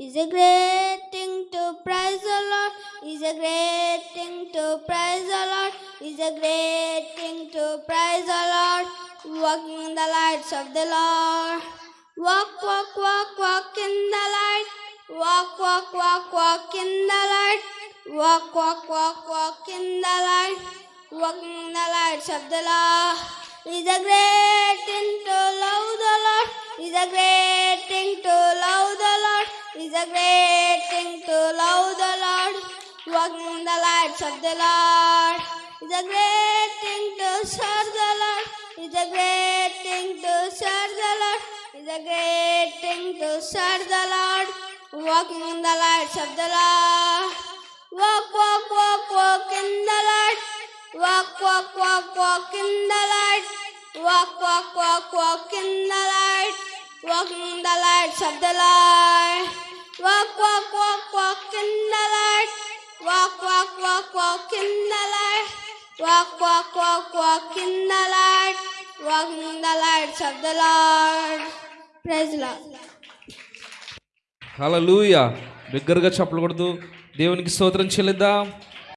Is a great thing to praise the Lord. Is a great thing to praise the Lord. Is a great thing to praise the Lord. Walking in the lights of the Lord. Walk, walk, walk, walk in the light. Walk, walk, walk, walk in the light. Walk, walk, walk, walk in the light. Walking in the lights of the Lord. Is a great a great thing to love the Lord. Walking in the lights of the Lord. Is a great thing to serve the Lord. Is a great thing to serve the Lord. Is a great thing to serve the Lord. Walking in the lights of the Lord. Walk, walk, walk, walk in the light. Walk, walk, walk, walk in the light. Walk, walk, walk, walk in the light. Walking in the lights of the Lord. Walk, walk, walk, walk in the light. Walk, walk, walk, walk in the light. Walk, walk, walk, walk in the light. Walk in the lights of the Lord. Praise the Lord. లూయా బిగ్గరగా చెప్పకూడదు దేవునికి స్తోత్రం చెల్లిద్దాం